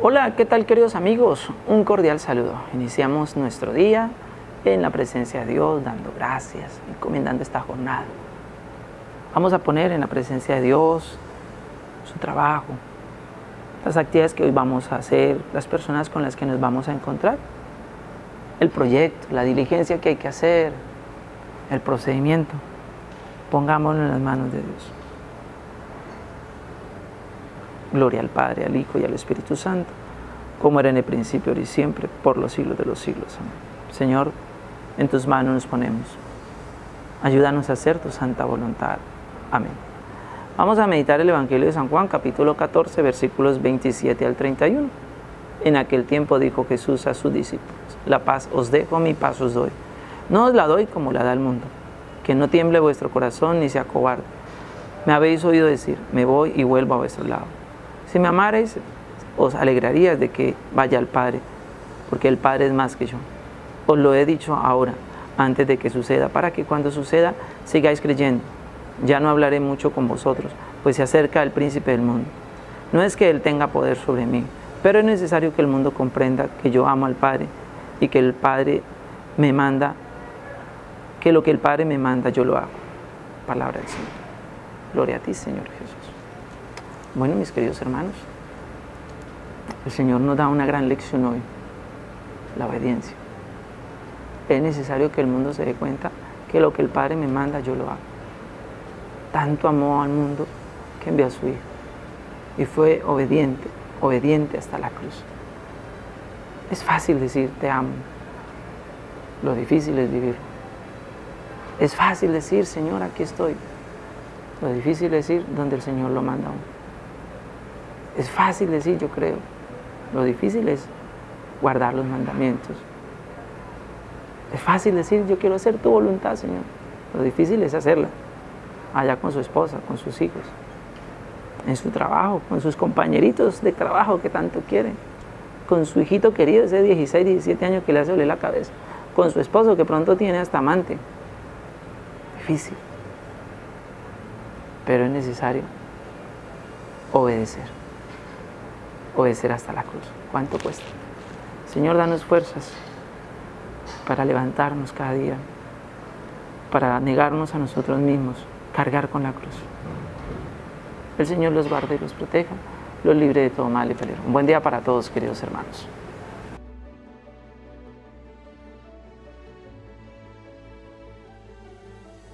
Hola, ¿qué tal queridos amigos? Un cordial saludo. Iniciamos nuestro día en la presencia de Dios, dando gracias, encomendando esta jornada. Vamos a poner en la presencia de Dios su trabajo, las actividades que hoy vamos a hacer, las personas con las que nos vamos a encontrar, el proyecto, la diligencia que hay que hacer, el procedimiento. Pongámoslo en las manos de Dios. Gloria al Padre, al Hijo y al Espíritu Santo, como era en el principio, ahora y siempre, por los siglos de los siglos. Amén. Señor, en tus manos nos ponemos. Ayúdanos a hacer tu santa voluntad. Amén. Vamos a meditar el Evangelio de San Juan, capítulo 14, versículos 27 al 31. En aquel tiempo dijo Jesús a sus discípulos, la paz os dejo, mi paz os doy. No os la doy como la da el mundo. Que no tiemble vuestro corazón ni sea cobarde. Me habéis oído decir, me voy y vuelvo a vuestro lado. Si me amarais, os alegraríais de que vaya al Padre, porque el Padre es más que yo. Os lo he dicho ahora, antes de que suceda, para que cuando suceda sigáis creyendo. Ya no hablaré mucho con vosotros, pues se acerca el príncipe del mundo. No es que él tenga poder sobre mí, pero es necesario que el mundo comprenda que yo amo al Padre y que el Padre me manda, que lo que el Padre me manda yo lo hago. Palabra del Señor. Gloria a ti, Señor Jesús. Bueno, mis queridos hermanos, el Señor nos da una gran lección hoy, la obediencia. Es necesario que el mundo se dé cuenta que lo que el Padre me manda yo lo hago. Tanto amó al mundo que envió a su Hijo y fue obediente, obediente hasta la cruz. Es fácil decir te amo, lo difícil es vivirlo. Es fácil decir, Señor, aquí estoy. Lo difícil es ir donde el Señor lo manda a. Es fácil decir, yo creo. Lo difícil es guardar los mandamientos. Es fácil decir, yo quiero hacer tu voluntad, Señor. Lo difícil es hacerla. Allá con su esposa, con sus hijos, en su trabajo, con sus compañeritos de trabajo que tanto quieren, con su hijito querido, ese 16, 17 años que le hace oler la cabeza, con su esposo que pronto tiene hasta amante. Difícil. Pero es necesario obedecer. Obedecer hasta la cruz. ¿Cuánto cuesta? Señor, danos fuerzas para levantarnos cada día, para negarnos a nosotros mismos, cargar con la cruz. El Señor los guarde y los proteja, los libre de todo mal y peligro. Un buen día para todos, queridos hermanos.